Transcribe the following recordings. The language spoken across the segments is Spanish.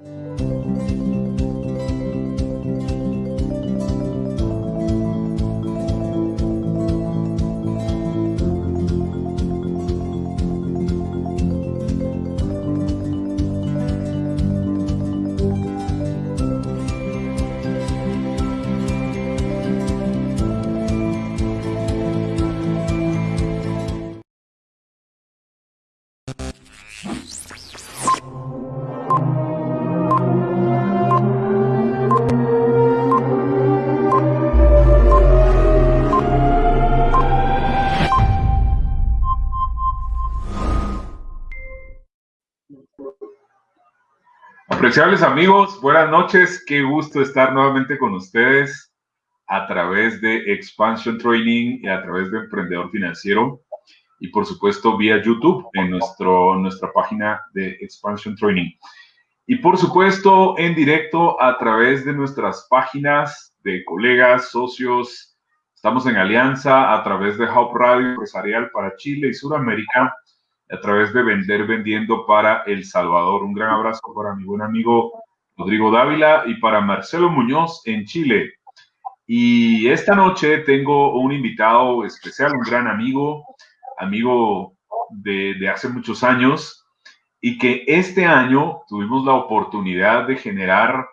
Música Apreciables amigos, buenas noches. Qué gusto estar nuevamente con ustedes a través de Expansion Training y a través de Emprendedor Financiero y por supuesto vía YouTube en nuestro, nuestra página de Expansion Training. Y por supuesto en directo a través de nuestras páginas de colegas, socios. Estamos en alianza a través de Hub Radio Empresarial para Chile y Sudamérica a través de Vender Vendiendo para El Salvador. Un gran abrazo para mi buen amigo Rodrigo Dávila y para Marcelo Muñoz en Chile. Y esta noche tengo un invitado especial, un gran amigo, amigo de, de hace muchos años, y que este año tuvimos la oportunidad de generar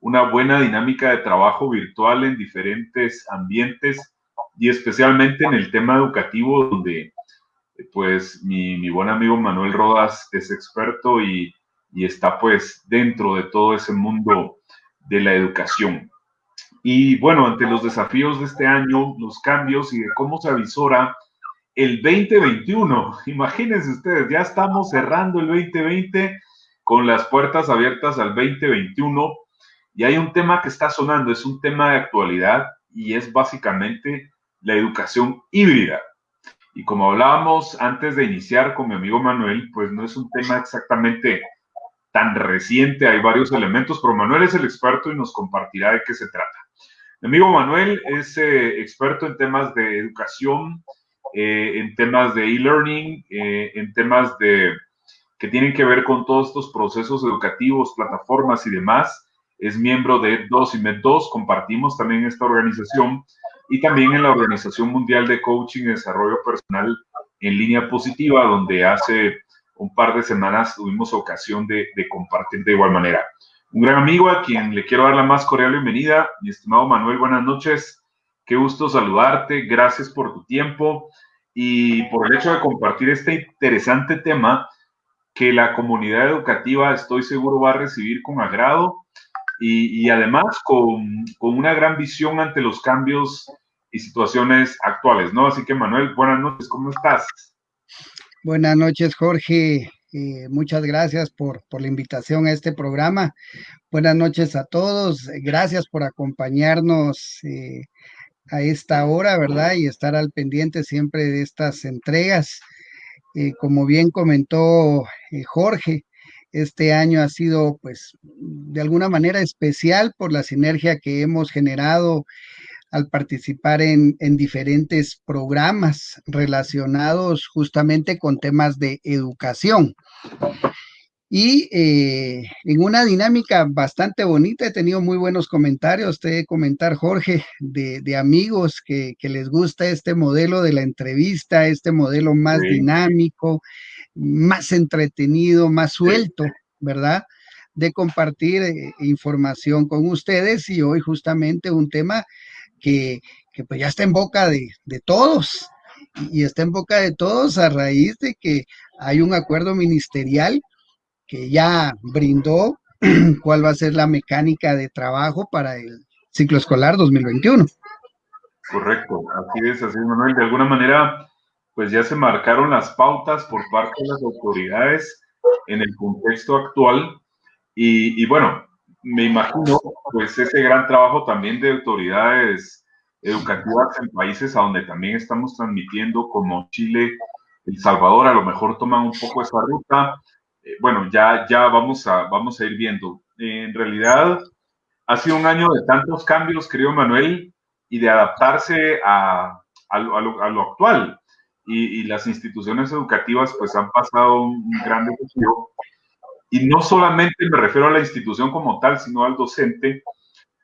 una buena dinámica de trabajo virtual en diferentes ambientes y especialmente en el tema educativo donde pues mi, buen amigo Manuel Rodas es experto y, está pues dentro de todo ese mundo de la educación. Y bueno, ante los desafíos de este año, los cambios y de cómo se avisora el 2021, imagínense ustedes, ya estamos cerrando el 2020 con las puertas abiertas al 2021 y hay un tema que está sonando, es un tema de actualidad y es básicamente la educación híbrida. Y como hablábamos antes de iniciar con mi amigo Manuel, pues no es un tema exactamente tan reciente, hay varios elementos, pero Manuel es el experto y nos compartirá de qué se trata. Mi amigo Manuel es eh, experto en temas de educación, eh, en temas de e-learning, eh, en temas de que tienen que ver con todos estos procesos educativos, plataformas y demás. Es miembro de 2 y MED2, compartimos también esta organización y también en la Organización Mundial de Coaching y Desarrollo Personal en línea positiva, donde hace un par de semanas tuvimos ocasión de, compartir de igual manera. Un gran amigo a quien le quiero dar la más cordial bienvenida, mi estimado Manuel, buenas noches. Qué gusto saludarte, gracias por tu tiempo y por el hecho de compartir este interesante tema que la comunidad educativa estoy seguro va a recibir con agrado y, además con, con, una gran visión ante los cambios y situaciones actuales, ¿no? Así que Manuel, buenas noches, ¿cómo estás? Buenas noches, Jorge. Eh, muchas gracias por, por, la invitación a este programa. Buenas noches a todos. Gracias por acompañarnos eh, a esta hora, ¿verdad? Y estar al pendiente siempre de estas entregas. Eh, como bien comentó Jorge, este año ha sido pues de alguna manera especial por la sinergia que hemos generado al participar en, diferentes programas relacionados justamente con temas de educación. Y eh, en una dinámica bastante bonita, he tenido muy buenos comentarios, te comentar, Jorge, de, amigos que, les gusta este modelo de la entrevista, este modelo más dinámico, más entretenido, más suelto, ¿verdad? De compartir eh, información con ustedes y hoy justamente un tema que, pues ya está en boca de, todos. Y está en boca de todos a raíz de que hay un acuerdo ministerial que ya brindó cuál va a ser la mecánica de trabajo para el ciclo escolar 2021. Correcto, así es, así Manuel. De alguna manera, pues ya se marcaron las pautas por parte de las autoridades en el contexto actual y, y bueno, me imagino, pues ese gran trabajo también de autoridades educativas en países a donde también estamos transmitiendo, como Chile, El Salvador, a lo mejor toman un poco esa ruta. Eh, bueno, ya, ya vamos, a, vamos a ir viendo. en realidad, ha sido un año de tantos cambios, querido Manuel, y de adaptarse a, a, lo, actual. Y, las instituciones educativas pues han pasado un gran desafío y no solamente me refiero a la institución como tal, sino al docente.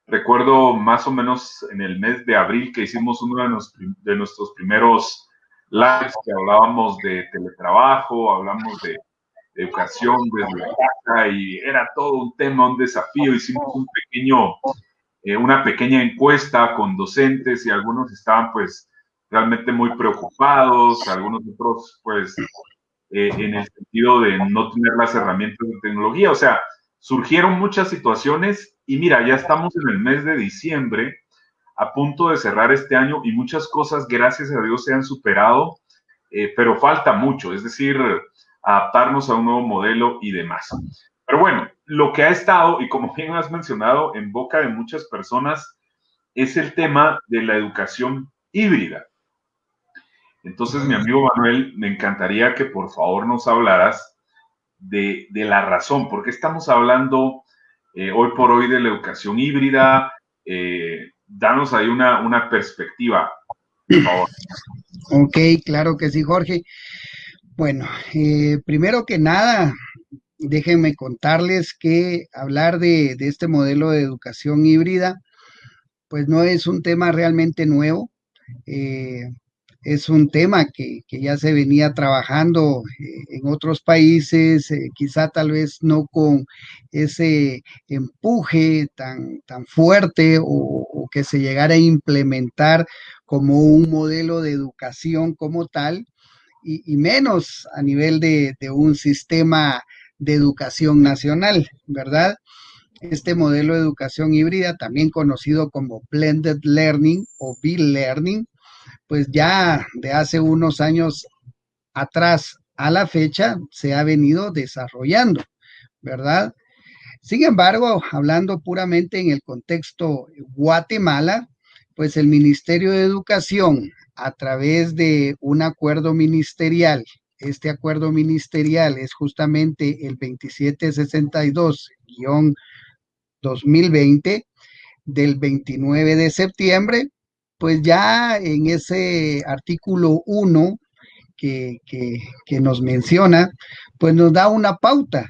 Recuerdo más o menos en el mes de abril que hicimos uno de, nuestros primeros lives que hablábamos de teletrabajo, hablamos de, educación desde casa y era todo un tema, un desafío. Hicimos un pequeño, eh, una pequeña encuesta con docentes y algunos estaban pues realmente muy preocupados, algunos otros pues eh, en el sentido de no tener las herramientas de tecnología. O sea, surgieron muchas situaciones y mira, ya estamos en el mes de diciembre, a punto de cerrar este año y muchas cosas, gracias a Dios, se han superado, eh, pero falta mucho, es decir, adaptarnos a un nuevo modelo y demás. Pero bueno, lo que ha estado, y como bien has mencionado, en boca de muchas personas, es el tema de la educación híbrida. Entonces, mi amigo Manuel, me encantaría que por favor nos hablaras de, la razón, porque estamos hablando eh, hoy por hoy de la educación híbrida. Eh, danos ahí una, una perspectiva, por favor. Ok, claro que sí, Jorge. Bueno, eh, primero que nada, déjenme contarles que hablar de, este modelo de educación híbrida, pues no es un tema realmente nuevo. Eh, es un tema que, ya se venía trabajando eh, en otros países, eh, quizá tal vez no con ese empuje tan, tan fuerte o, que se llegara a implementar como un modelo de educación como tal, y, menos a nivel de, un sistema de educación nacional, ¿verdad? Este modelo de educación híbrida, también conocido como blended learning o B-learning, pues ya de hace unos años atrás a la fecha se ha venido desarrollando, ¿verdad? Sin embargo, hablando puramente en el contexto Guatemala, pues el Ministerio de Educación, a través de un acuerdo ministerial, este acuerdo ministerial es justamente el 2762-2020 del 29 de septiembre, pues ya en ese artículo 1 que, nos menciona, pues nos da una pauta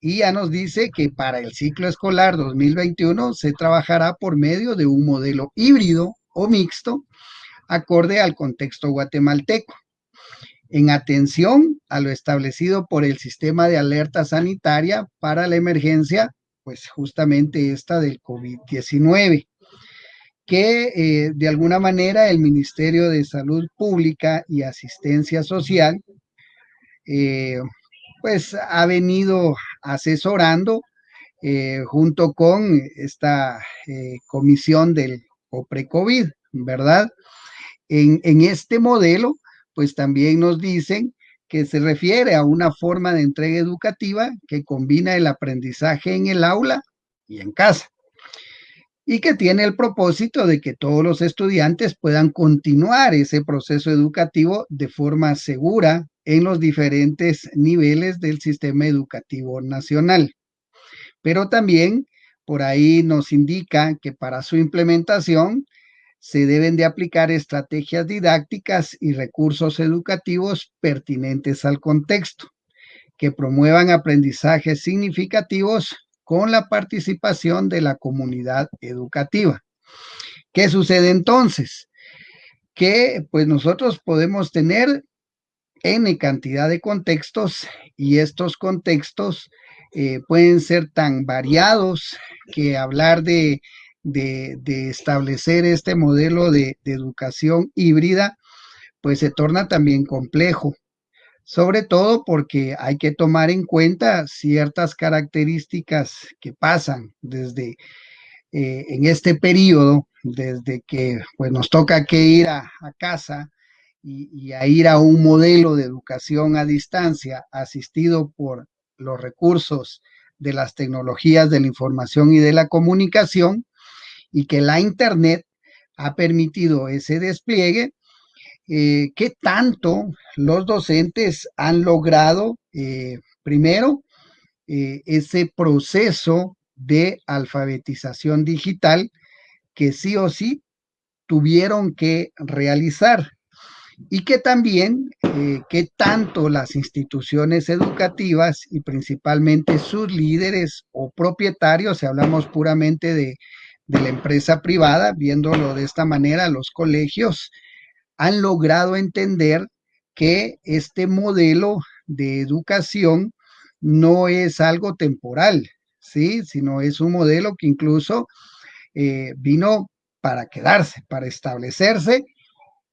y ya nos dice que para el ciclo escolar 2021 se trabajará por medio de un modelo híbrido o mixto acorde al contexto guatemalteco. En atención a lo establecido por el sistema de alerta sanitaria para la emergencia, pues justamente esta del COVID-19 que eh, de alguna manera el Ministerio de Salud Pública y Asistencia Social, eh, pues ha venido asesorando eh, junto con esta comisión del OPRE-COVID, ¿verdad? En, este modelo, pues también nos dicen que se refiere a una forma de entrega educativa que combina el aprendizaje en el aula y en casa y que tiene el propósito de que todos los estudiantes puedan continuar ese proceso educativo de forma segura en los diferentes niveles del sistema educativo nacional. Pero también por ahí nos indica que para su implementación se deben de aplicar estrategias didácticas y recursos educativos pertinentes al contexto, que promuevan aprendizajes significativos con la participación de la comunidad educativa. ¿Qué sucede entonces? Que pues nosotros podemos tener N cantidad de contextos y estos contextos eh, pueden ser tan variados que hablar de, establecer este modelo de, de educación híbrida pues se torna también complejo sobre todo porque hay que tomar en cuenta ciertas características que pasan desde eh, en este periodo, desde que pues, nos toca que ir a, casa y, y, a ir a un modelo de educación a distancia asistido por los recursos de las tecnologías de la información y de la comunicación y que la Internet ha permitido ese despliegue, eh, qué tanto los docentes han logrado, eh, primero, eh, ese proceso de alfabetización digital que sí o sí tuvieron que realizar. y que también, que tanto las instituciones educativas y principalmente sus líderes o propietarios, si hablamos puramente de, de la empresa privada, viéndolo de esta manera, los colegios han logrado entender que este modelo de educación no es algo temporal, ¿sí? sino es un modelo que incluso eh, vino para quedarse, para establecerse,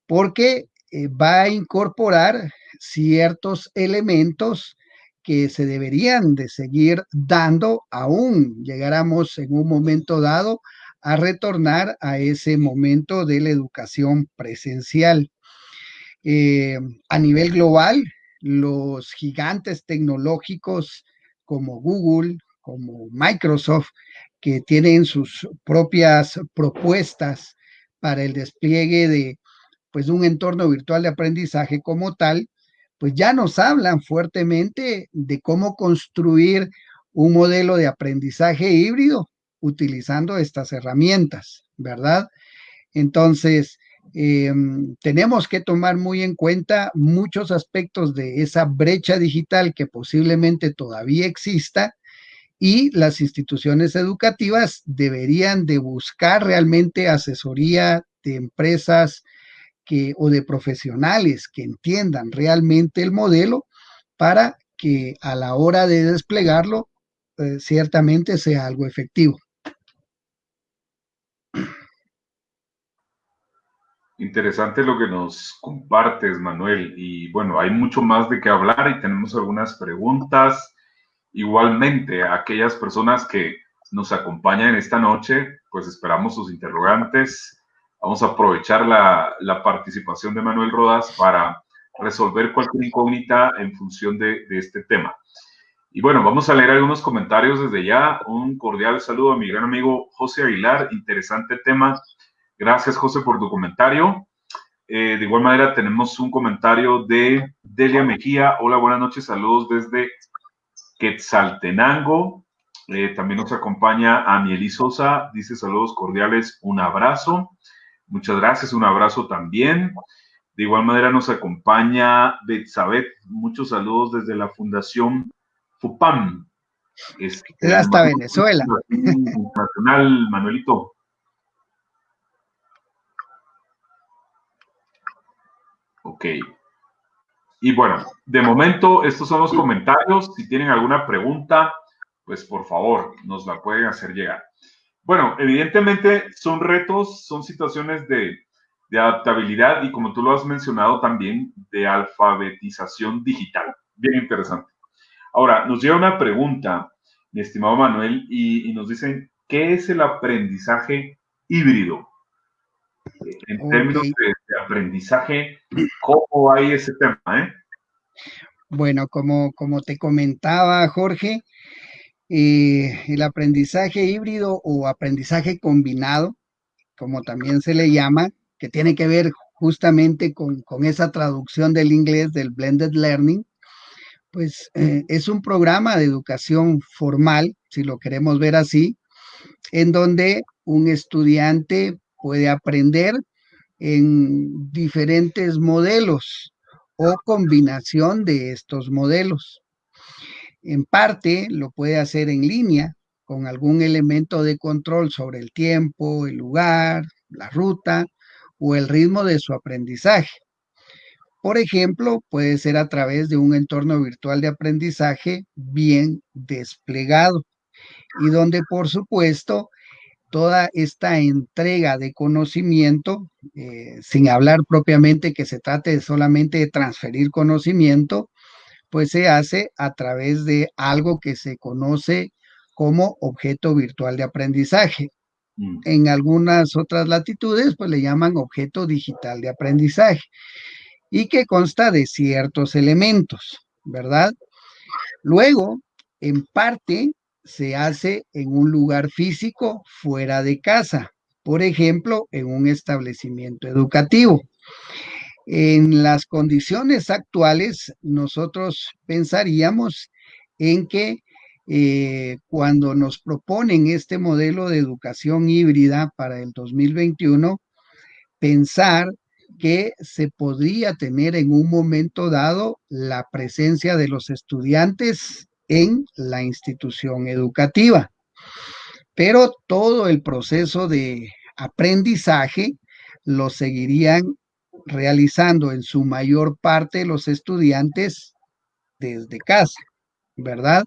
porque eh, va a incorporar ciertos elementos que se deberían de seguir dando aún llegáramos en un momento dado a retornar a ese momento de la educación presencial. Eh, a nivel global, los gigantes tecnológicos como Google, como Microsoft, que tienen sus propias propuestas para el despliegue de pues un entorno virtual de aprendizaje como tal, pues ya nos hablan fuertemente de cómo construir un modelo de aprendizaje híbrido utilizando estas herramientas, ¿verdad? Entonces, em, tenemos que tomar muy en cuenta muchos aspectos de esa brecha digital que posiblemente todavía exista y las instituciones educativas deberían de buscar realmente asesoría de empresas que, o de profesionales que entiendan realmente el modelo para que a la hora de desplegarlo eh, ciertamente sea algo efectivo. Interesante lo que nos compartes, Manuel. Y bueno, hay mucho más de qué hablar y tenemos algunas preguntas. Igualmente, a aquellas personas que nos acompañan esta noche, pues esperamos sus interrogantes. Vamos a aprovechar la, la participación de Manuel Rodas para resolver cualquier incógnita en función de, de este tema. Y bueno, vamos a leer algunos comentarios desde ya. Un cordial saludo a mi gran amigo José Aguilar. Interesante tema Gracias, José, por tu comentario. Eh, de igual manera, tenemos un comentario de Delia Mejía. Hola, buenas noches, saludos desde Quetzaltenango. Eh, también nos acompaña Amieli Sosa, dice saludos cordiales, un abrazo. Muchas gracias, un abrazo también. De igual manera nos acompaña Betsabet, muchos saludos desde la Fundación FUPAM. Este, hasta Venezuela. Nacional, Manuelito. Ok. Y bueno, de momento estos son los comentarios. Si tienen alguna pregunta, pues por favor nos la pueden hacer llegar. Bueno, evidentemente son retos, son situaciones de, adaptabilidad y como tú lo has mencionado también, de alfabetización digital. Bien interesante. Ahora, nos llega una pregunta, mi estimado Manuel, y, y nos dicen, ¿qué es el aprendizaje híbrido? En términos de, aprendizaje, ¿cómo hay ese tema? Eh? Bueno, como, como te comentaba Jorge, eh, el aprendizaje híbrido o aprendizaje combinado, como también se le llama, que tiene que ver justamente con, esa traducción del inglés del blended learning, pues eh, es un programa de educación formal, si lo queremos ver así, en donde un estudiante puede aprender en diferentes modelos o combinación de estos modelos. En parte lo puede hacer en línea con algún elemento de control sobre el tiempo, el lugar, la ruta o el ritmo de su aprendizaje. Por ejemplo, puede ser a través de un entorno virtual de aprendizaje bien desplegado y donde, por supuesto, toda esta entrega de conocimiento, eh, sin hablar propiamente que se trate solamente de transferir conocimiento, pues se hace a través de algo que se conoce como objeto virtual de aprendizaje. Mm. En algunas otras latitudes, pues le llaman objeto digital de aprendizaje y que consta de ciertos elementos, ¿verdad? Luego, en parte, se hace en un lugar físico fuera de casa, por ejemplo, en un establecimiento educativo. En las condiciones actuales, nosotros pensaríamos en que eh, cuando nos proponen este modelo de educación híbrida para el 2021, pensar que se podría tener en un momento dado la presencia de los estudiantes en la institución educativa. Pero todo el proceso de aprendizaje lo seguirían realizando en su mayor parte los estudiantes desde casa, ¿verdad?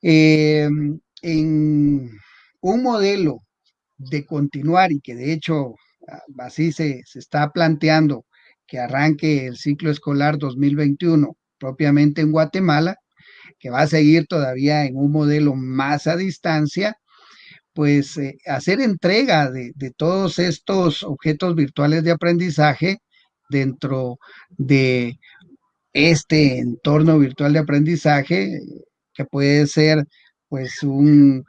Eh, en un modelo de continuar y que de hecho así se, se está planteando que arranque el ciclo escolar 2021 propiamente en Guatemala, que va a seguir todavía en un modelo más a distancia, pues eh, hacer entrega de, todos estos objetos virtuales de aprendizaje dentro de este entorno virtual de aprendizaje, que puede ser pues un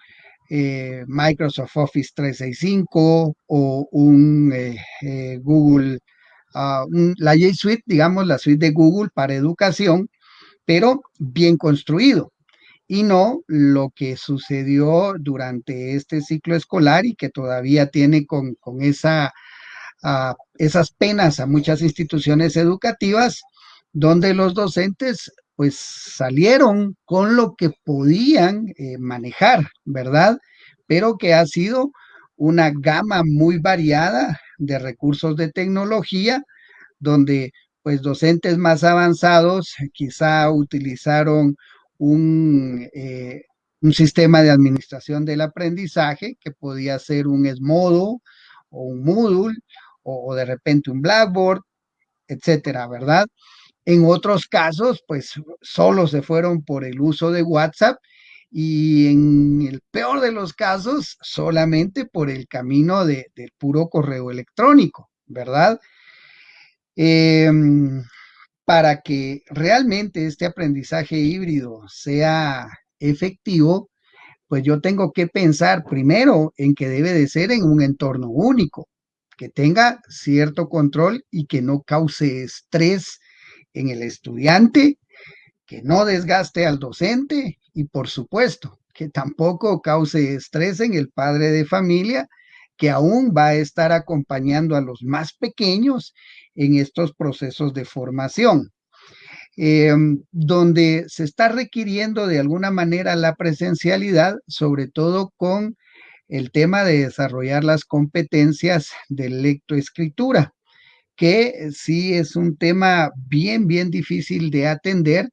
eh, Microsoft Office 365 o un eh, Google, uh, un, la G Suite, digamos, la suite de Google para educación, pero bien construido y no lo que sucedió durante este ciclo escolar y que todavía tiene con, con esa, esas penas a muchas instituciones educativas donde los docentes pues salieron con lo que podían eh, manejar, ¿verdad? Pero que ha sido una gama muy variada de recursos de tecnología, donde pues docentes más avanzados quizá utilizaron un, eh, un sistema de administración del aprendizaje que podía ser un Esmodo o un Moodle o, o de repente un Blackboard, etcétera, ¿verdad? En otros casos, pues solo se fueron por el uso de WhatsApp y en el peor de los casos, solamente por el camino de, del puro correo electrónico, ¿verdad? Eh, para que realmente este aprendizaje híbrido sea efectivo, pues yo tengo que pensar primero en que debe de ser en un entorno único, que tenga cierto control y que no cause estrés en el estudiante, que no desgaste al docente y por supuesto que tampoco cause estrés en el padre de familia que aún va a estar acompañando a los más pequeños en estos procesos de formación, eh, donde se está requiriendo de alguna manera la presencialidad, sobre todo con el tema de desarrollar las competencias de lectoescritura que sí es un tema bien, bien difícil de atender,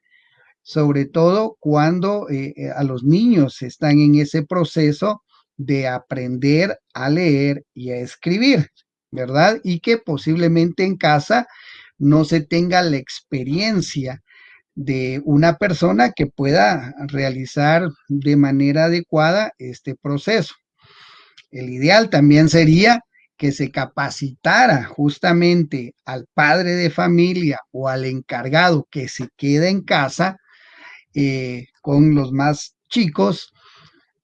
sobre todo cuando eh, eh, a los niños están en ese proceso de aprender a leer y a escribir, ¿verdad? Y que posiblemente en casa no se tenga la experiencia de una persona que pueda realizar de manera adecuada este proceso. El ideal también sería que se capacitara justamente al padre de familia o al encargado que se queda en casa eh, con los más chicos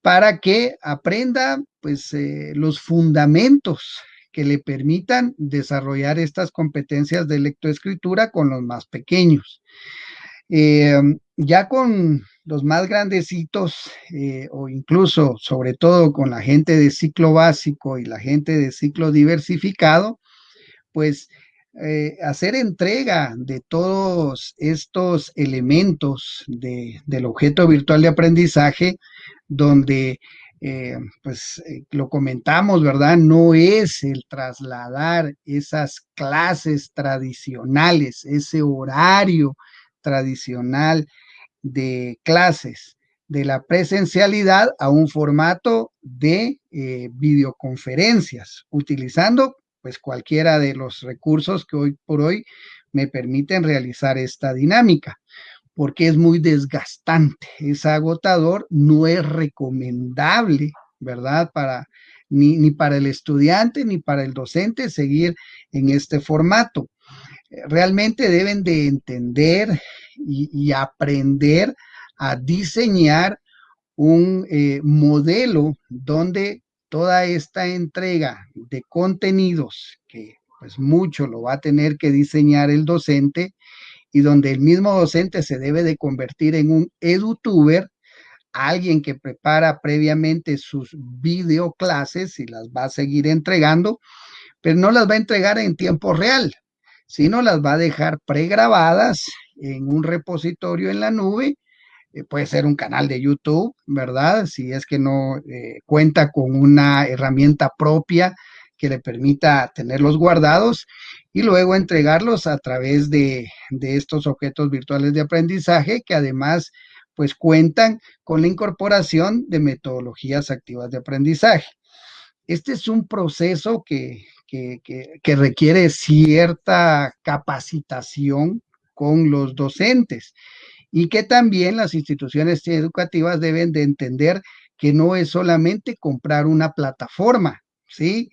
para que aprenda pues eh, los fundamentos que le permitan desarrollar estas competencias de lectoescritura con los más pequeños. Eh, ya con los más grandecitos eh, o incluso sobre todo con la gente de ciclo básico y la gente de ciclo diversificado, pues eh, hacer entrega de todos estos elementos de, del objeto virtual de aprendizaje donde eh, pues eh, lo comentamos, ¿verdad? No es el trasladar esas clases tradicionales, ese horario tradicional de clases de la presencialidad a un formato de eh, videoconferencias, utilizando pues cualquiera de los recursos que hoy por hoy me permiten realizar esta dinámica, porque es muy desgastante, es agotador, no es recomendable, ¿verdad? Para ni, ni para el estudiante ni para el docente seguir en este formato. Realmente deben de entender y, aprender a diseñar un eh, modelo donde toda esta entrega de contenidos, que pues mucho lo va a tener que diseñar el docente, y donde el mismo docente se debe de convertir en un edutuber, alguien que prepara previamente sus videoclases y las va a seguir entregando, pero no las va a entregar en tiempo real, sino las va a dejar pregrabadas en un repositorio en la nube. Eh, puede ser un canal de YouTube, ¿verdad? Si es que no eh, cuenta con una herramienta propia que le permita tenerlos guardados y luego entregarlos a través de, de estos objetos virtuales de aprendizaje que además pues cuentan con la incorporación de metodologías activas de aprendizaje. Este es un proceso que, que, requiere cierta capacitación con los docentes y que también las instituciones educativas deben de entender que no es solamente comprar una plataforma, ¿sí?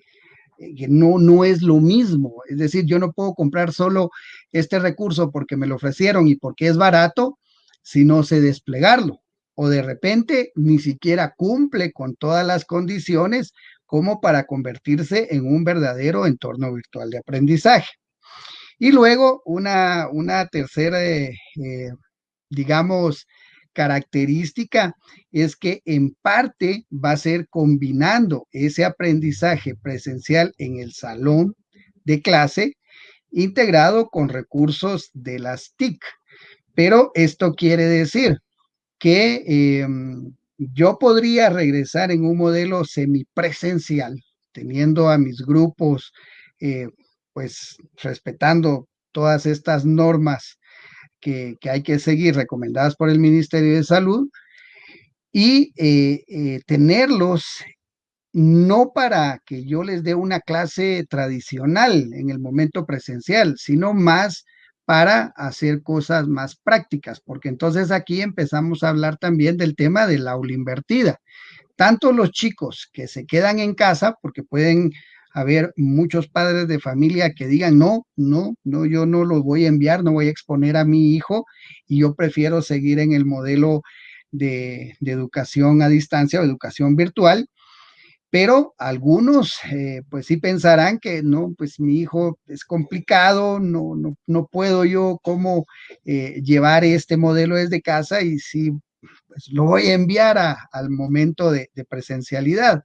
Que no, no es lo mismo. Es decir, yo no puedo comprar solo este recurso porque me lo ofrecieron y porque es barato, si no sé desplegarlo. O de repente ni siquiera cumple con todas las condiciones como para convertirse en un verdadero entorno virtual de aprendizaje. Y luego una, una tercera, eh, eh, digamos, característica es que en parte va a ser combinando ese aprendizaje presencial en el salón de clase integrado con recursos de las TIC. Pero esto quiere decir que em, yo podría regresar en un modelo semipresencial, teniendo a mis grupos, eh, pues respetando todas estas normas que, hay que seguir recomendadas por el Ministerio de Salud y eh, eh, tenerlos no para que yo les dé una clase tradicional en el momento presencial, sino más para hacer cosas más prácticas, porque entonces aquí empezamos a hablar también del tema del aula invertida. Tanto los chicos que se quedan en casa, porque pueden haber muchos padres de familia que digan, no, no, no, yo no lo voy a enviar, no voy a exponer a mi hijo y yo prefiero seguir en el modelo de, de educación a distancia o educación virtual pero algunos eh, pues sí pensarán que no, pues mi hijo es complicado, no, no, no puedo yo cómo eh, llevar este modelo desde casa y sí, pues lo voy a enviar al momento de presencialidad.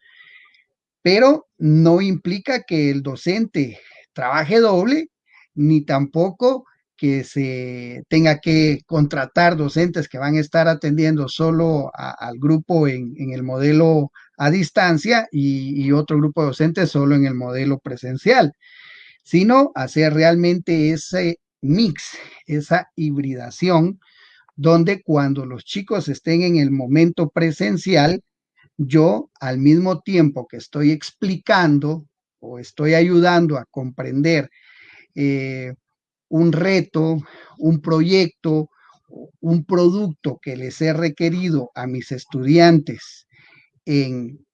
Pero no implica que el docente trabaje doble, ni tampoco que se tenga que contratar docentes que van a estar atendiendo solo al grupo en, el modelo a distancia y, otro grupo de docentes solo en el modelo presencial, sino hacer realmente ese mix, esa hibridación, donde cuando los chicos estén en el momento presencial, yo al mismo tiempo que estoy explicando o estoy ayudando a comprender eh, un reto, un proyecto, un producto que les he requerido a mis estudiantes en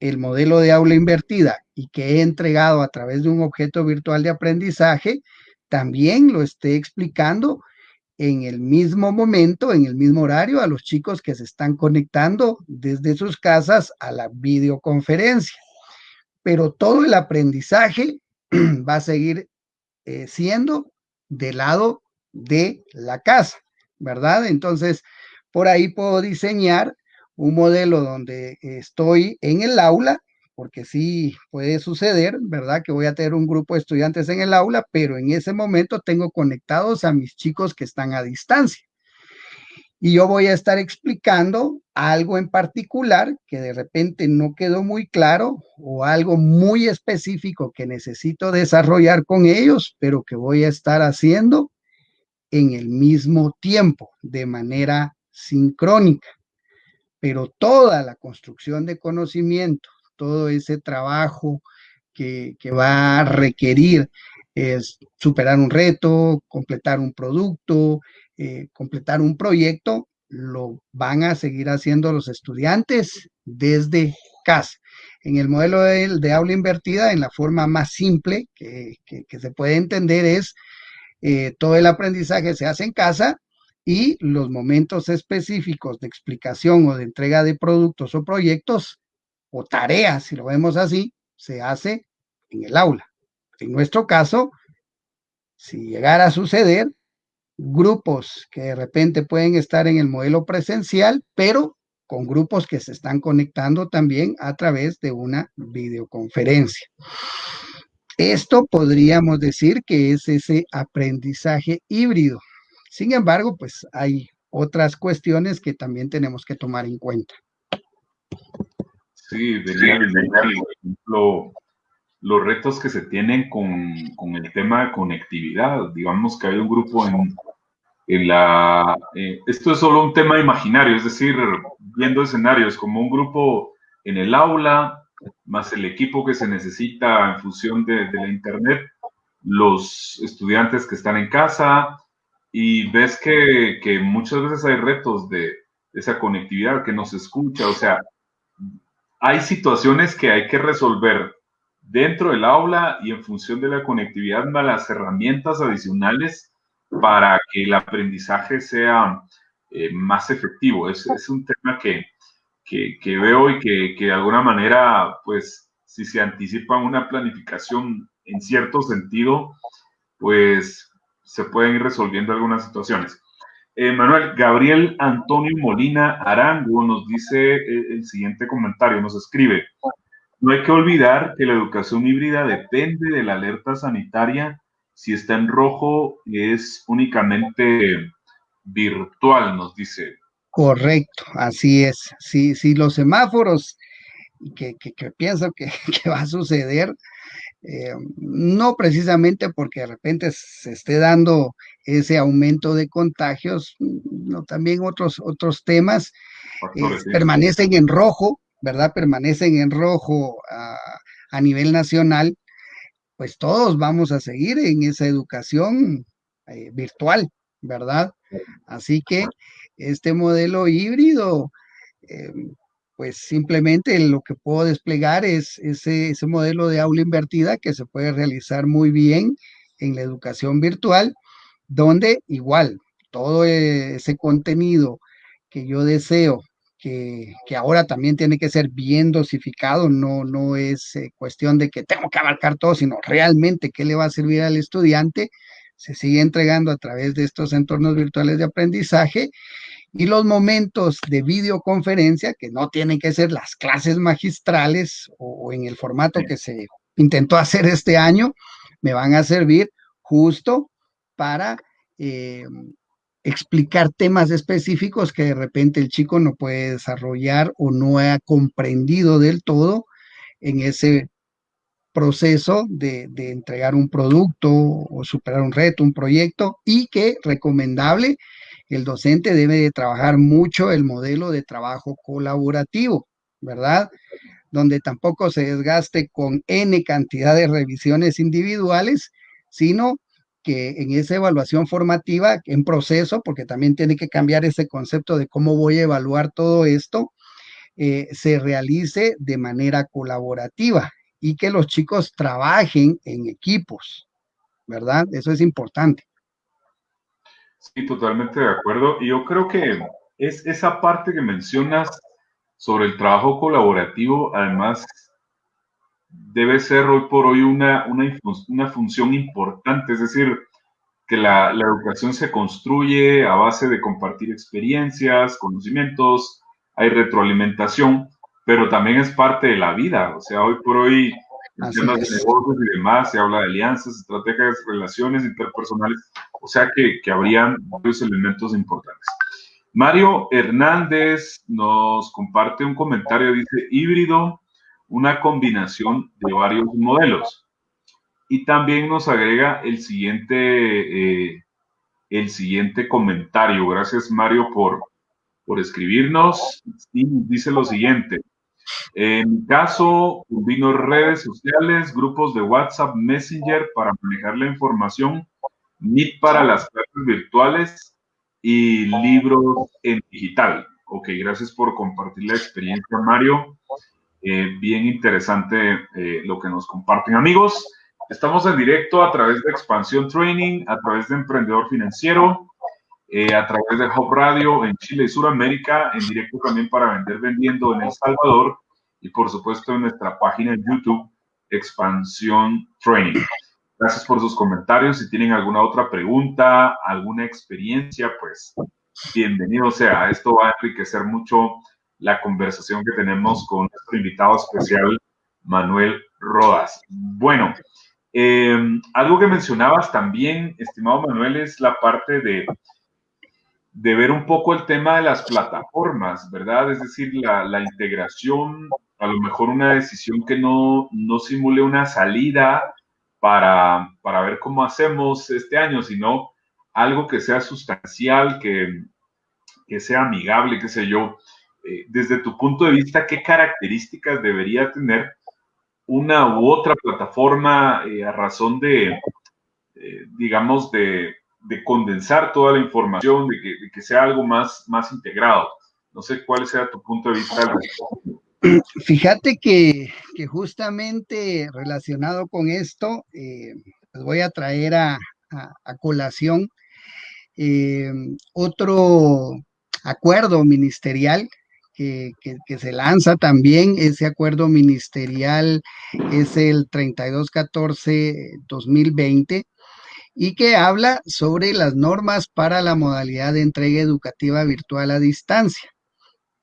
el modelo de aula invertida y que he entregado a través de un objeto virtual de aprendizaje, también lo esté explicando en el mismo momento, en el mismo horario, a los chicos que se están conectando desde sus casas a la videoconferencia. Pero todo el aprendizaje va a seguir eh, siendo del lado de la casa, ¿verdad? Entonces, por ahí puedo diseñar un modelo donde estoy en el aula, porque sí puede suceder, ¿verdad? Que voy a tener un grupo de estudiantes en el aula, pero en ese momento tengo conectados a mis chicos que están a distancia y yo voy a estar explicando algo en particular que de repente no quedó muy claro o algo muy específico que necesito desarrollar con ellos, pero que voy a estar haciendo en el mismo tiempo, de manera sincrónica. Pero toda la construcción de conocimiento, todo ese trabajo que, va a requerir es superar un reto, completar un producto, eh, completar un proyecto, lo van a seguir haciendo los estudiantes desde casa. En el modelo de, aula invertida, en la forma más simple que, se puede entender es eh, todo el aprendizaje se hace en casa y los momentos específicos de explicación o de entrega de productos o proyectos o tareas, si lo vemos así, se hace en el aula. En nuestro caso, si llegara a suceder, grupos que de repente pueden estar en el modelo presencial, pero con grupos que se están conectando también a través de una videoconferencia. esto podríamos decir que es ese aprendizaje híbrido. Sin embargo, pues hay otras cuestiones que también tenemos que tomar en cuenta. Sí, de por ejemplo, los retos que se tienen con, el tema de conectividad. Digamos que hay un grupo en, en la... Eh, esto es solo un tema imaginario, es decir, viendo escenarios como un grupo en el aula, más el equipo que se necesita en función de, la Internet, los estudiantes que están en casa, y ves que, que muchas veces hay retos de, esa conectividad que no se escucha, o sea, hay situaciones que hay que resolver dentro del aula y en función de la conectividad, las herramientas adicionales para que el aprendizaje sea eh, más efectivo. Es, es un tema que, que, veo y que, que, de alguna manera, pues, si se anticipa una planificación en cierto sentido, pues se pueden ir resolviendo algunas situaciones. Eh, Manuel, Gabriel Antonio Molina Arango nos dice eh, el siguiente comentario, nos escribe, no hay que olvidar que la educación híbrida depende de la alerta sanitaria. Si está en rojo, es únicamente virtual, nos dice. Correcto, así es. Si, si los semáforos, que, que, pienso que, va a suceder, eh, no precisamente porque de repente se esté dando ese aumento de contagios, no, también otros, otros temas eh, permanecen en rojo, ¿verdad? Permanecen en rojo a, a nivel nacional, pues todos vamos a seguir en esa educación eh, virtual, ¿verdad? Así que este modelo híbrido, eh, pues simplemente lo que puedo desplegar es ese, modelo de aula invertida que se puede realizar muy bien en la educación virtual, donde igual todo ese contenido que yo deseo que, que, ahora también tiene que ser bien dosificado, no, no es eh, cuestión de que tengo que abarcar todo, sino realmente qué le va a servir al estudiante, se sigue entregando a través de estos entornos virtuales de aprendizaje y los momentos de videoconferencia, que no tienen que ser las clases magistrales o, en el formato que se intentó hacer este año, me van a servir justo para eh, explicar temas específicos que de repente el chico no puede desarrollar o no ha comprendido del todo en ese proceso de, de, entregar un producto o superar un reto, un proyecto y que recomendable el docente debe de trabajar mucho el modelo de trabajo colaborativo, ¿verdad? Donde tampoco se desgaste con N cantidad de revisiones individuales, sino que en esa evaluación formativa, en proceso, porque también tiene que cambiar ese concepto de cómo voy a evaluar todo esto, eh, se realice de manera colaborativa y que los chicos trabajen en equipos, ¿verdad? Eso es importante. Sí, totalmente de acuerdo. Y yo creo que es esa parte que mencionas sobre el trabajo colaborativo, además, debe ser hoy por hoy una, una, una función importante, es decir, que la, la, educación se construye a base de compartir experiencias, conocimientos, hay retroalimentación, pero también es parte de la vida. O sea, hoy por hoy en temas de negocios y demás, se habla de alianzas, estrategias, relaciones interpersonales, o sea que, que habrían varios elementos importantes. Mario Hernández nos comparte un comentario, dice híbrido, una combinación de varios modelos. Y también nos agrega el siguiente, eh, el siguiente comentario. Gracias, Mario, por, por escribirnos. Y dice lo siguiente. En mi caso, combino redes sociales, grupos de WhatsApp, Messenger para manejar la información, Meet para las clases virtuales y libros en digital. Ok, gracias por compartir la experiencia, Mario. Eh, bien interesante eh, lo que nos comparten. Amigos, estamos en directo a través de Expansión Training, a través de Emprendedor Financiero, eh, a través de Hub Radio en Chile y Sudamérica, en directo también para vender vendiendo en El Salvador y por supuesto en nuestra página en YouTube, Expansión Training. Gracias por sus comentarios. Si tienen alguna otra pregunta, alguna experiencia, pues bienvenido sea. Esto va a enriquecer mucho la conversación que tenemos con nuestro invitado especial, Manuel Rodas. Bueno, Eh, algo que mencionabas también, estimado Manuel, es la parte de, de ver un poco el tema de las plataformas, ¿verdad? Es decir, la, la integración, a lo mejor una decisión que no, no simule una salida para, para ver cómo hacemos este año, sino algo que sea sustancial, que, que sea amigable, qué sé yo. Eh, desde tu punto de vista, ¿qué características debería tener una u otra plataforma eh, a razón de, eh, digamos, de, de, condensar toda la información, de que, que, sea algo más, más integrado? No sé cuál sea tu punto de vista. Fíjate que, que justamente relacionado con esto, eh, les voy a traer a, a, a colación eh, otro acuerdo ministerial que, que, que, se lanza también. Ese acuerdo ministerial es el 3214-2020 y que habla sobre las normas para la modalidad de entrega educativa virtual a distancia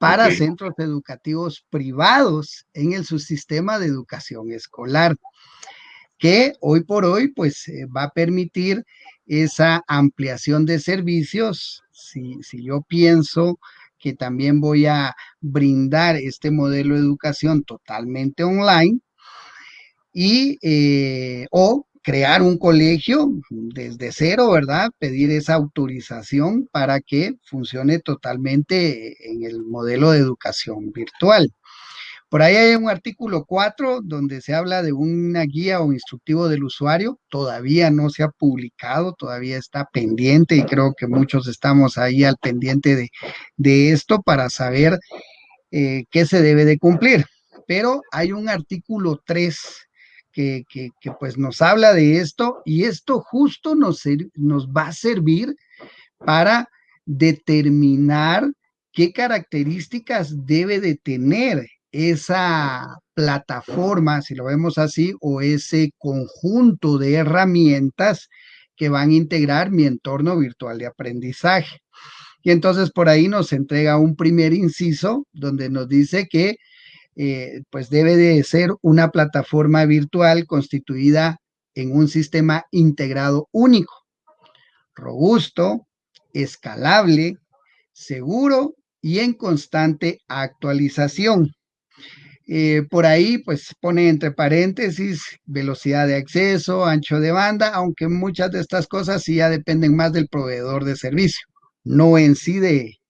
para okay. centros educativos privados en el subsistema de educación escolar, que hoy por hoy pues eh, va a permitir esa ampliación de servicios. Si, si yo pienso que también voy a brindar este modelo de educación totalmente online y eh, o crear un colegio desde cero, ¿verdad? Pedir esa autorización para que funcione totalmente en el modelo de educación virtual. Por ahí hay un artículo 4 donde se habla de una guía o instructivo del usuario. Todavía no se ha publicado, todavía está pendiente y creo que muchos estamos ahí al pendiente de, de esto para saber eh, qué se debe de cumplir. Pero hay un artículo 3 que, pues nos habla de esto y esto justo nos, nos va a servir para determinar qué características debe de tener esa plataforma, si lo vemos así, o ese conjunto de herramientas que van a integrar mi entorno virtual de aprendizaje. Y entonces por ahí nos entrega un primer inciso donde nos dice que eh, pues debe de ser una plataforma virtual constituida en un sistema integrado único, robusto, escalable, seguro y en constante actualización. Eh, por ahí, pues pone entre paréntesis velocidad de acceso, ancho de banda, aunque muchas de estas cosas sí ya dependen más del proveedor de servicio, no en sí de,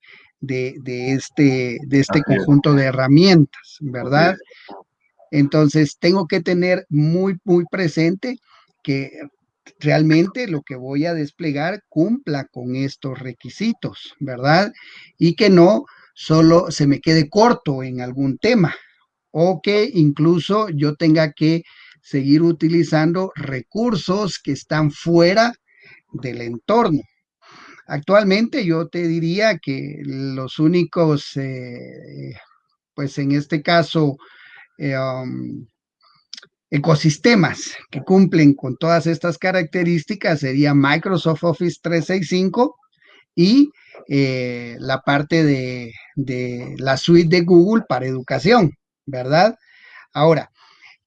de, de este, de este conjunto de herramientas, ¿verdad? Entonces, tengo que tener muy, muy presente que realmente lo que voy a desplegar cumpla con estos requisitos, ¿verdad? Y que no solo se me quede corto en algún tema o que incluso yo tenga que seguir utilizando recursos que están fuera del entorno. Actualmente yo te diría que los únicos, eh, pues en este caso, eh, um, ecosistemas que cumplen con todas estas características sería Microsoft Office 365 y eh, la parte de, de, la suite de Google para educación, ¿verdad? Ahora,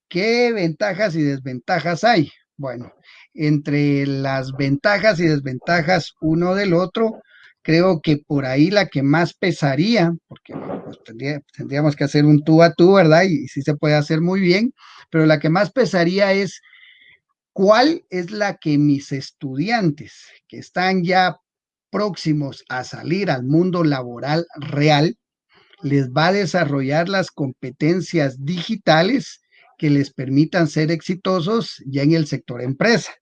¿qué ventajas y desventajas hay? Bueno, entre las ventajas y desventajas uno del otro, creo que por ahí la que más pesaría, porque pues, tendría, tendríamos que hacer un tú a tú, ¿verdad? Y, y sí se puede hacer muy bien, pero la que más pesaría es cuál es la que mis estudiantes que están ya próximos a salir al mundo laboral real, les va a desarrollar las competencias digitales que les permitan ser exitosos ya en el sector empresa.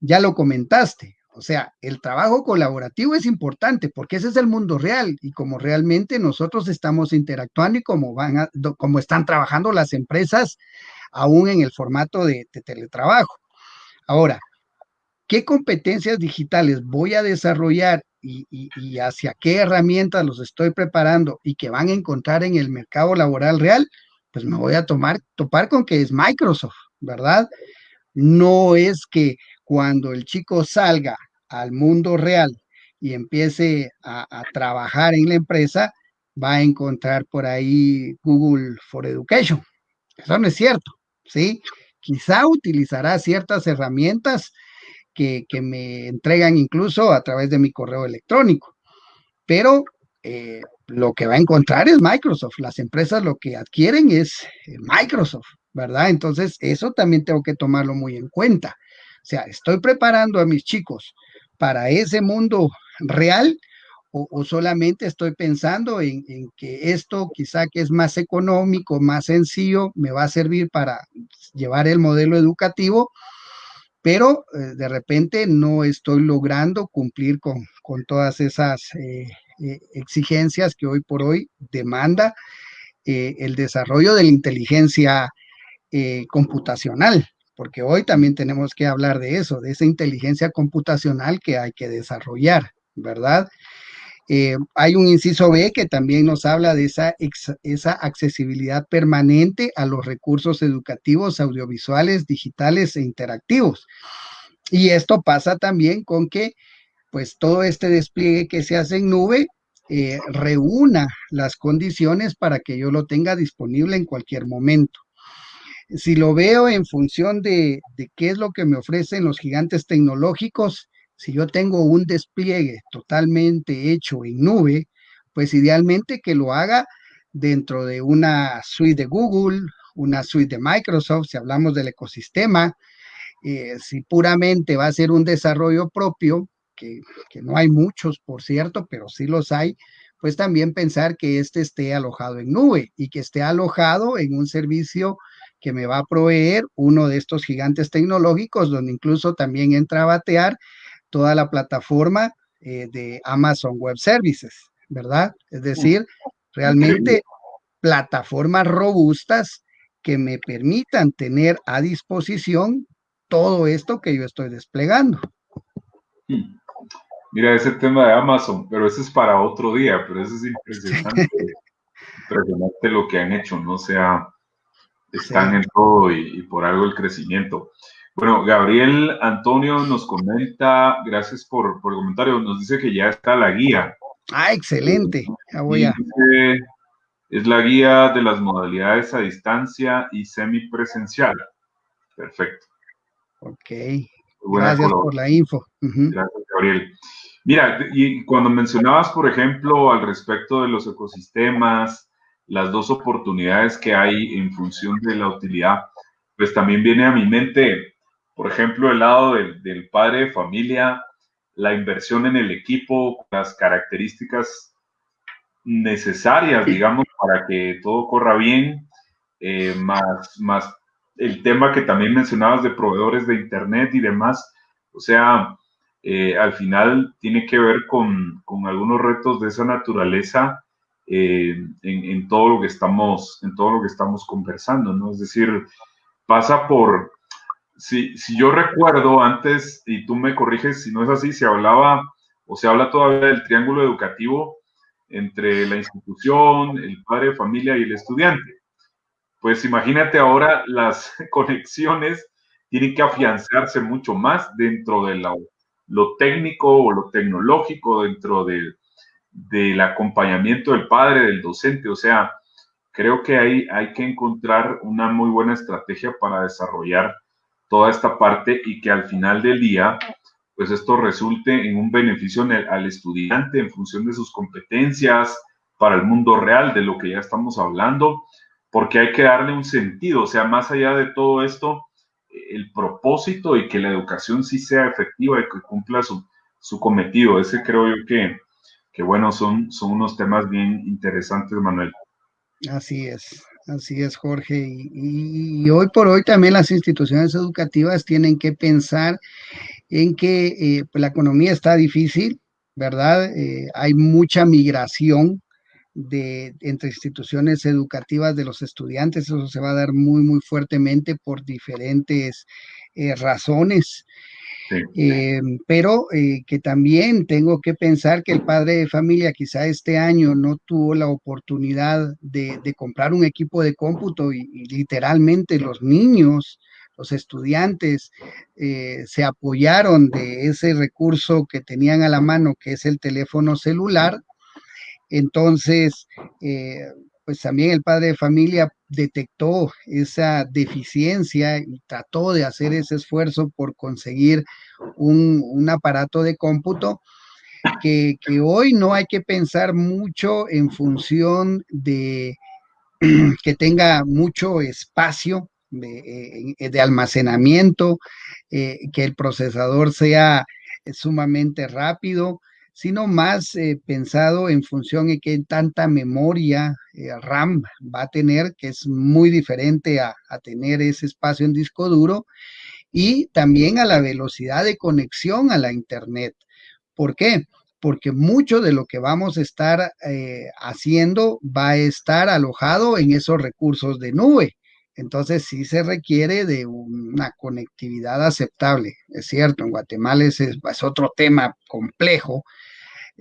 Ya lo comentaste, o sea, el trabajo colaborativo es importante porque ese es el mundo real y como realmente nosotros estamos interactuando y como van como están trabajando las empresas aún en el formato de, teletrabajo. Ahora, ¿qué competencias digitales voy a desarrollar y, y, y, hacia qué herramientas los estoy preparando y que van a encontrar en el mercado laboral real? Pues me voy a tomar, topar con que es Microsoft, ¿verdad? No es que cuando el chico salga al mundo real y empiece a, trabajar en la empresa, va a encontrar por ahí Google for Education. Eso no es cierto, ¿sí? quizá utilizará ciertas herramientas que, me entregan incluso a través de mi correo electrónico, pero eh, lo que va a encontrar es Microsoft. Las empresas lo que adquieren es eh, Microsoft, ¿verdad? Entonces, eso también tengo que tomarlo muy en cuenta. O sea, estoy preparando a mis chicos para ese mundo real o, solamente estoy pensando en, que esto quizá que es más económico, más sencillo, me va a servir para llevar el modelo educativo, pero eh, de repente no estoy logrando cumplir con, todas esas eh, eh, exigencias que hoy por hoy demanda el desarrollo de la inteligencia computacional, porque hoy también tenemos que hablar de eso, de esa inteligencia computacional que hay que desarrollar, ¿verdad? Eh, hay un inciso B que también nos habla de esa, accesibilidad permanente a los recursos educativos, audiovisuales, digitales e interactivos. Y esto pasa también con que pues todo este despliegue que se hace en nube eh, reúna las condiciones para que yo lo tenga disponible en cualquier momento. Si lo veo en función de, de qué es lo que me ofrecen los gigantes tecnológicos, si yo tengo un despliegue totalmente hecho en nube, pues idealmente que lo haga dentro de una suite de Google, una suite de Microsoft, si hablamos del ecosistema, eh, si puramente va a ser un desarrollo propio, que, que, no hay muchos, por cierto, pero sí los hay, pues también pensar que este esté alojado en nube y que esté alojado en un servicio que me va a proveer uno de estos gigantes tecnológicos, donde incluso también entra a batear toda la plataforma eh, de Amazon Web Services, ¿verdad? Es decir, realmente plataformas robustas que me permitan tener a disposición todo esto que yo estoy desplegando. Hmm. Mira, ese tema de Amazon, pero ese es para otro día, pero eso es impresionante, impresionante lo que han hecho, ¿no? O sea, están en todo y, por algo el crecimiento. Bueno, Gabriel Antonio nos comenta, gracias por, el comentario, nos dice que ya está la guía. Ah, excelente. Ya voy a... es la guía de las modalidades a distancia y semipresencial. Perfecto. Ok. Gracias por la info. Gracias, Gabriel. Mira, y cuando mencionabas, por ejemplo, al respecto de los ecosistemas, las dos oportunidades que hay en función de la utilidad, pues también viene a mi mente por ejemplo, el lado del, padre de familia, la inversión en el equipo, las características necesarias, digamos, para que todo corra bien, eh, más, más el tema que también mencionabas de proveedores de Internet y demás. O sea, eh, al final tiene que ver con, algunos retos de esa naturaleza eh, en, todo lo que estamos, en todo lo que estamos conversando, ¿no? Es decir, pasa por, si, si yo recuerdo antes, y tú me corriges si no es así, se hablaba o se habla todavía del triángulo educativo entre la institución, el padre familia y el estudiante. Pues imagínate ahora las conexiones tienen que afianzarse mucho más dentro de lo, técnico o lo tecnológico, dentro de, del acompañamiento del padre, del docente. O sea, creo que ahí hay que encontrar una muy buena estrategia para desarrollar toda esta parte y que al final del día, pues esto resulte en un beneficio al estudiante en función de sus competencias para el mundo real, de lo que ya estamos hablando, porque hay que darle un sentido, o sea, más allá de todo esto, el propósito y que la educación sí sea efectiva y que cumpla su, su cometido. Ese creo yo que, que bueno, son, son unos temas bien interesantes, Manuel. Así es. Así es, Jorge. Y, hoy por hoy también las instituciones educativas tienen que pensar en que eh, pues, la economía está difícil, ¿verdad? Eh, hay mucha migración de, entre instituciones educativas de los estudiantes, eso se va a dar muy, muy fuertemente por diferentes eh, razones. Eh, pero eh, que también tengo que pensar que el padre de familia quizá este año no tuvo la oportunidad de, comprar un equipo de cómputo y, literalmente los niños, los estudiantes eh, se apoyaron de ese recurso que tenían a la mano, que es el teléfono celular. Entonces, pues también el padre de familia detectó esa deficiencia y trató de hacer ese esfuerzo por conseguir un, un aparato de cómputo, que, que, hoy no hay que pensar mucho en función de que tenga mucho espacio de, eh, almacenamiento, eh, que el procesador sea sumamente rápido, sino más eh, pensado en función de qué tanta memoria eh, RAM va a tener, que es muy diferente a, tener ese espacio en disco duro, y también a la velocidad de conexión a la Internet. ¿Por qué? Porque mucho de lo que vamos a estar eh, haciendo va a estar alojado en esos recursos de nube. Entonces sí se requiere de una conectividad aceptable. Es cierto, en Guatemala es, es otro tema complejo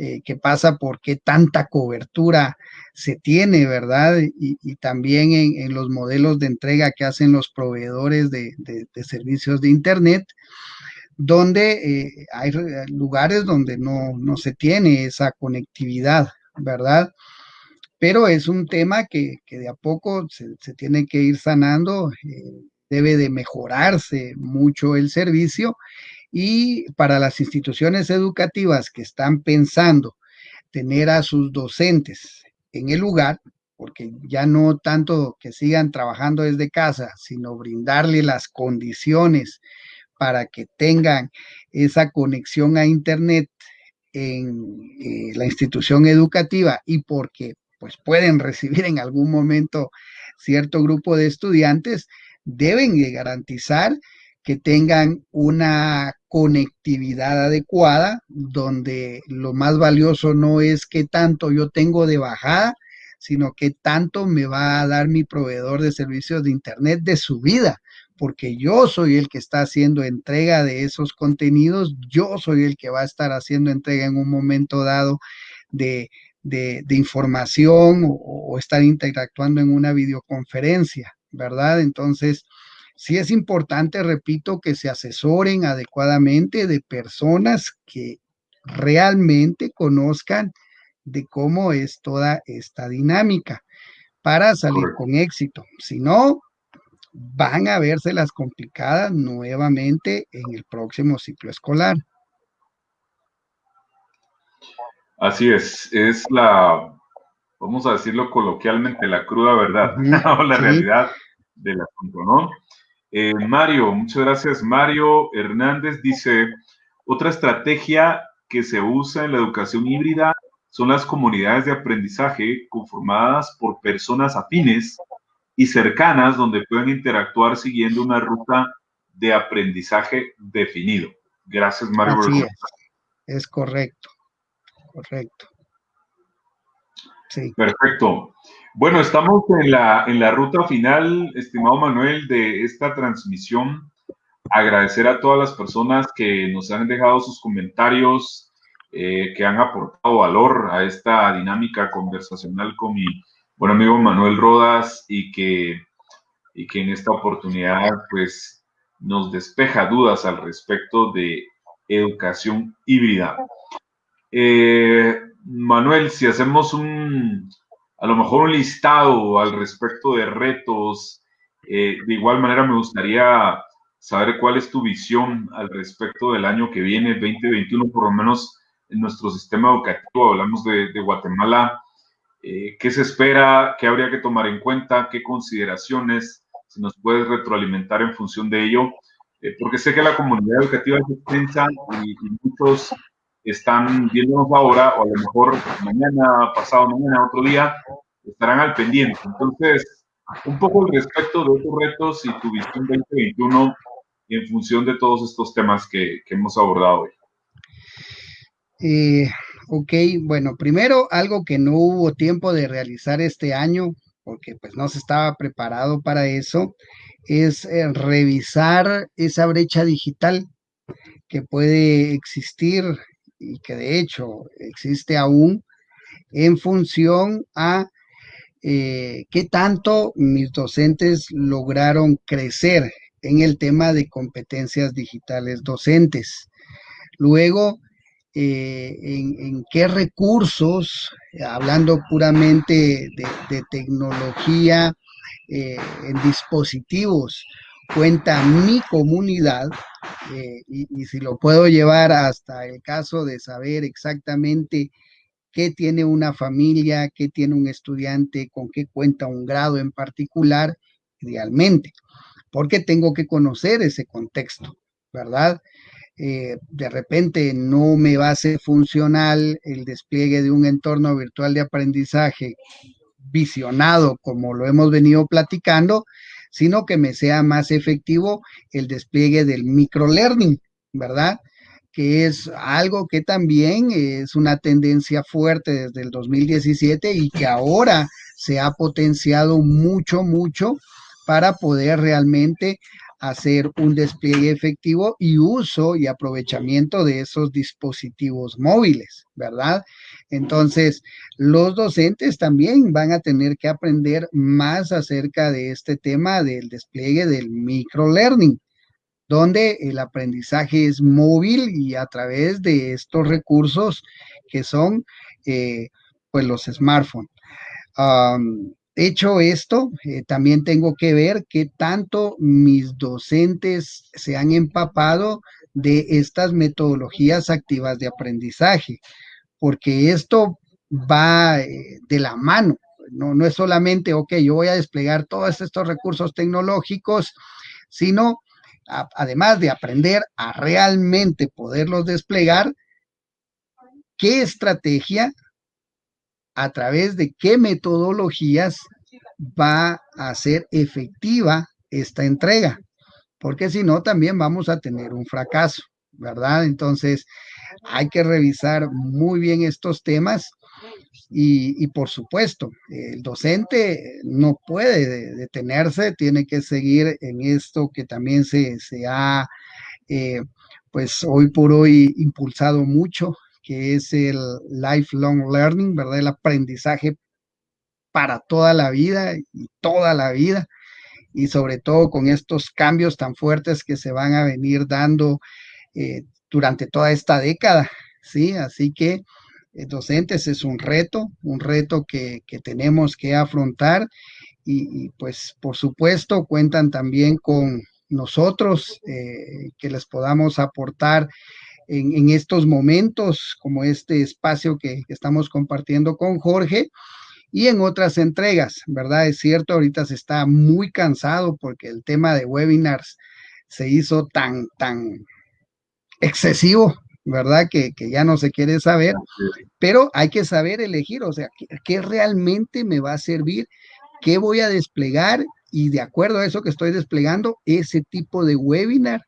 eh, que pasa por qué tanta cobertura se tiene, ¿verdad? Y, también en, los modelos de entrega que hacen los proveedores de, servicios de Internet, donde eh, hay lugares donde no, no se tiene esa conectividad, ¿verdad? pero es un tema que, que de a poco se, se, tiene que ir sanando, eh, debe de mejorarse mucho el servicio y para las instituciones educativas que están pensando tener a sus docentes en el lugar, porque ya no tanto que sigan trabajando desde casa, sino brindarle las condiciones para que tengan esa conexión a Internet en eh, la institución educativa y porque pues pueden recibir en algún momento cierto grupo de estudiantes, deben de garantizar que tengan una conectividad adecuada, donde lo más valioso no es qué tanto yo tengo de bajada, sino qué tanto me va a dar mi proveedor de servicios de Internet de su vida, porque yo soy el que está haciendo entrega de esos contenidos, yo soy el que va a estar haciendo entrega en un momento dado de de, información o, estar interactuando en una videoconferencia, ¿verdad? Entonces, sí es importante, repito, que se asesoren adecuadamente de personas que realmente conozcan de cómo es toda esta dinámica para salir con éxito. Si no, van a verse las complicadas nuevamente en el próximo ciclo escolar. Así es, es la, vamos a decirlo coloquialmente, la cruda verdad, uh -huh, o la sí. realidad del asunto, ¿no? Eh, Mario, muchas gracias. Mario Hernández dice, otra estrategia que se usa en la educación híbrida son las comunidades de aprendizaje conformadas por personas afines y cercanas donde pueden interactuar siguiendo una ruta de aprendizaje definido. Gracias, Mario. Así es, es correcto correcto. Sí. Perfecto. Bueno, estamos en la, en la ruta final, estimado Manuel, de esta transmisión. Agradecer a todas las personas que nos han dejado sus comentarios, eh, que han aportado valor a esta dinámica conversacional con mi buen amigo Manuel Rodas y que, y que en esta oportunidad pues nos despeja dudas al respecto de educación híbrida. Eh, Manuel, si hacemos un, a lo mejor un listado al respecto de retos, eh, de igual manera me gustaría saber cuál es tu visión al respecto del año que viene, 2021, por lo menos en nuestro sistema educativo, hablamos de, de Guatemala, eh, qué se espera, qué habría que tomar en cuenta, qué consideraciones, si nos puedes retroalimentar en función de ello, eh, porque sé que la comunidad educativa es extensa y, y muchos están viéndonos ahora, o a lo mejor mañana, pasado mañana, otro día, estarán al pendiente. Entonces, un poco al respecto de estos retos y tu visión 2021 en función de todos estos temas que, que hemos abordado hoy. Eh, ok, bueno, primero algo que no hubo tiempo de realizar este año, porque pues no se estaba preparado para eso, es eh, revisar esa brecha digital que puede existir y que de hecho existe aún en función a eh, qué tanto mis docentes lograron crecer en el tema de competencias digitales docentes. Luego, eh, en, qué recursos, hablando puramente de, de tecnología eh, en dispositivos cuenta mi comunidad eh, y, si lo puedo llevar hasta el caso de saber exactamente qué tiene una familia, qué tiene un estudiante, con qué cuenta un grado en particular, idealmente, porque tengo que conocer ese contexto, ¿verdad? Eh, de repente no me va a ser funcional el despliegue de un entorno virtual de aprendizaje visionado como lo hemos venido platicando, sino que me sea más efectivo el despliegue del microlearning, ¿verdad? Que es algo que también es una tendencia fuerte desde el 2017 y que ahora se ha potenciado mucho, mucho para poder realmente hacer un despliegue efectivo y uso y aprovechamiento de esos dispositivos móviles, ¿verdad? Entonces, los docentes también van a tener que aprender más acerca de este tema del despliegue del microlearning, donde el aprendizaje es móvil y a través de estos recursos que son eh, pues los smartphones. Hecho esto, eh, también tengo que ver qué tanto mis docentes se han empapado de estas metodologías activas de aprendizaje, porque esto va eh, de la mano. No, no es solamente, ok, yo voy a desplegar todos estos recursos tecnológicos, sino además de aprender a realmente poderlos desplegar, qué estrategia a través de qué metodologías va a ser efectiva esta entrega, porque si no, también vamos a tener un fracaso, ¿verdad? Entonces, hay que revisar muy bien estos temas y, por supuesto, el docente no puede detenerse, tiene que seguir en esto que también se, ha, eh, pues hoy por hoy, impulsado mucho que es el lifelong learning, ¿verdad? El aprendizaje para toda la vida y toda la vida, y sobre todo con estos cambios tan fuertes que se van a venir dando eh, durante toda esta década, ¿sí? Así que eh, docentes es un reto, un reto que, tenemos que afrontar y, pues por supuesto cuentan también con nosotros eh, que les podamos aportar en, estos momentos, como este espacio que, estamos compartiendo con Jorge, y en otras entregas, ¿verdad? Es cierto, ahorita se está muy cansado porque el tema de webinars se hizo tan, tan excesivo, ¿verdad? Que, ya no se quiere saber, pero hay que saber elegir, o sea, ¿qué, realmente me va a servir? ¿Qué voy a desplegar? Y de acuerdo a eso que estoy desplegando, ese tipo de webinar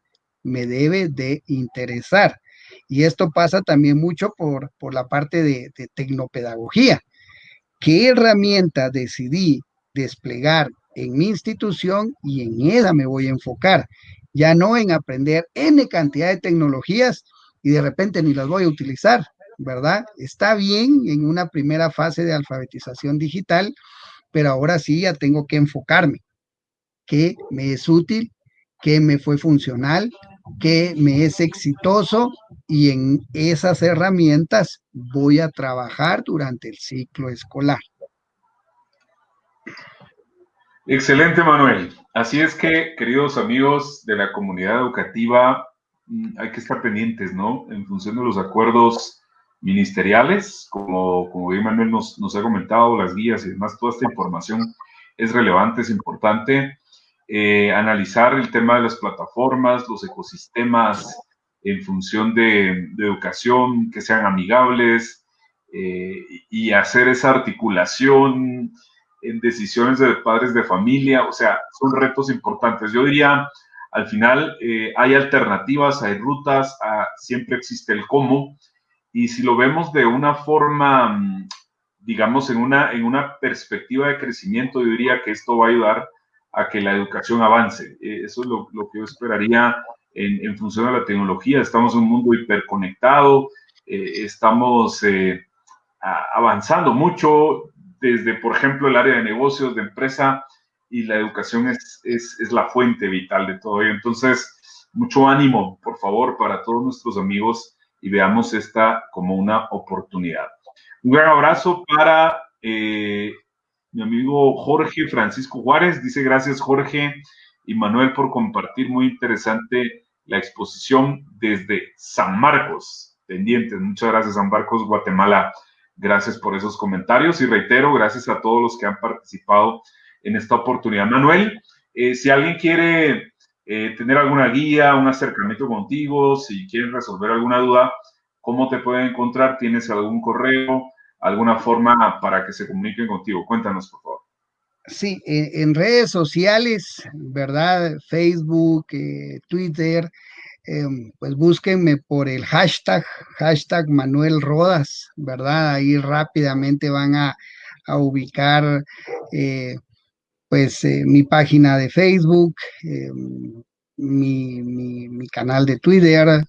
me debe de interesar. Y esto pasa también mucho por, la parte de, tecnopedagogía. ¿Qué herramienta decidí desplegar en mi institución y en ella me voy a enfocar? Ya no en aprender N cantidad de tecnologías y de repente ni las voy a utilizar, ¿verdad? Está bien en una primera fase de alfabetización digital, pero ahora sí ya tengo que enfocarme. ¿Qué me es útil? ¿Qué me fue funcional? Que me es exitoso y en esas herramientas voy a trabajar durante el ciclo escolar. Excelente, Manuel. Así es que, queridos amigos de la comunidad educativa, mm, hay que estar pendientes, ¿no? En función de los acuerdos ministeriales, como, como bien Manuel nos, nos ha comentado, las guías y demás, toda esta información es relevante, es importante. Eh, analizar el tema de las plataformas, los ecosistemas en función de, educación que sean amigables eh, y hacer esa articulación en decisiones de padres de familia, o sea, son retos importantes. Yo diría, al final eh, hay alternativas, hay rutas, ah, siempre existe el cómo, y si lo vemos de una forma, mm, digamos, en una, en una perspectiva de crecimiento, yo diría que esto va a ayudar a que la educación avance. Eh, eso es lo, que yo esperaría en, función de la tecnología. Estamos en un mundo hiperconectado, eh, estamos eh, avanzando mucho desde, por ejemplo, el área de negocios, de empresa, y la educación es, es, la fuente vital de todo ello. Entonces, mucho ánimo, por favor, para todos nuestros amigos y veamos esta como una oportunidad. Un gran abrazo para mi amigo Jorge Francisco Juárez. Dice gracias Jorge y Manuel por compartir. Muy interesante la exposición desde San Marcos. Pendientes. Muchas gracias San Marcos, Guatemala. Gracias por esos comentarios y reitero, gracias a todos los que han participado en esta oportunidad. Manuel, eh, si alguien quiere eh, tener alguna guía, un acercamiento contigo, si quieren resolver alguna duda, ¿cómo te pueden encontrar? ¿Tienes algún correo, alguna forma para que se comuniquen contigo? Cuéntanos, por favor. Sí, en, redes sociales, ¿verdad? Facebook, eh, Twitter, em, pues búsquenme por el hashtag, hashtag Manuel Rodas, ¿verdad? Ahí rápidamente van a, ubicar eh, pues eh, mi página de Facebook, em, mi, mi, canal de Twitter,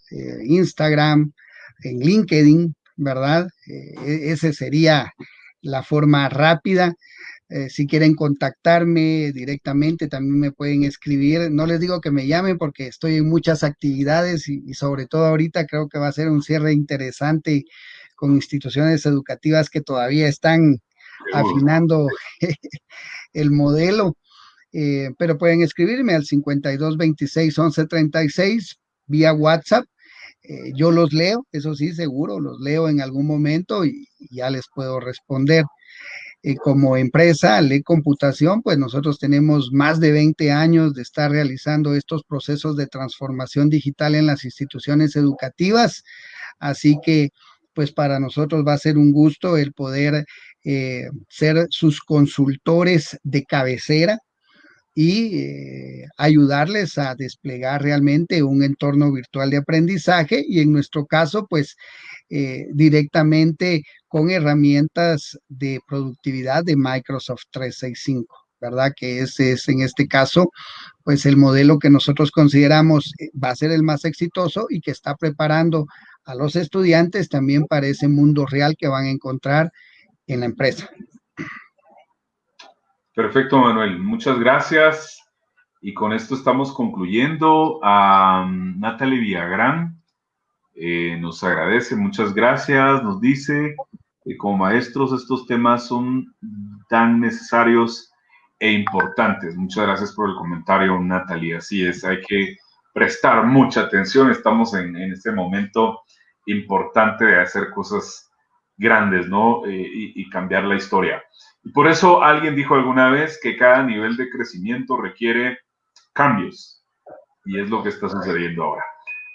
Instagram, en LinkedIn, ¿verdad? E, ese sería la forma rápida. Eh, si quieren contactarme directamente, también me pueden escribir. No les digo que me llamen porque estoy en muchas actividades y, sobre todo ahorita creo que va a ser un cierre interesante con instituciones educativas que todavía están afinando el modelo. Eh, pero pueden escribirme al 52 26 11 36 vía WhatsApp. Eh, yo los leo, eso sí, seguro, los leo en algún momento y ya les puedo responder. Eh, como empresa, Le Computación, pues nosotros tenemos más de 20 años de estar realizando estos procesos de transformación digital en las instituciones educativas. Así que, pues para nosotros va a ser un gusto el poder eh, ser sus consultores de cabecera y eh, ayudarles a desplegar realmente un entorno virtual de aprendizaje y en nuestro caso, pues directamente con herramientas de productividad de Microsoft 365, ¿verdad? Que ese es en este caso, pues el modelo que nosotros consideramos eh, va a ser el más exitoso y que está preparando a los estudiantes también para ese mundo real que van a encontrar en la empresa. Perfecto, Manuel. Muchas gracias. Y con esto estamos concluyendo. A Natalie Villagrán eh, nos agradece, muchas gracias. Nos dice, como maestros estos temas son tan necesarios e importantes. Muchas gracias por el comentario, Natalie. Así es, hay que prestar mucha atención. Estamos en, este momento importante de hacer cosas grandes, ¿no? Eh, y cambiar la historia. Y por eso alguien dijo alguna vez que cada nivel de crecimiento requiere cambios. Y es lo que está sucediendo ahora.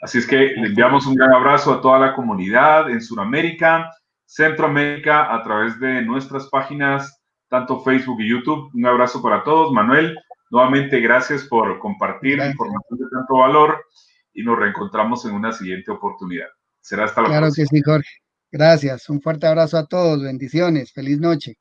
Así es que le enviamos un gran abrazo a toda la comunidad en Sudamérica, Centroamérica a través de nuestras páginas, tanto Facebook y YouTube. Un abrazo para todos. Manuel, nuevamente gracias por compartir información de tanto valor y nos reencontramos en una siguiente oportunidad. Será hasta la próxima. Claro que sí, Jorge. Gracias. Un fuerte abrazo a todos. Bendiciones. Feliz noche.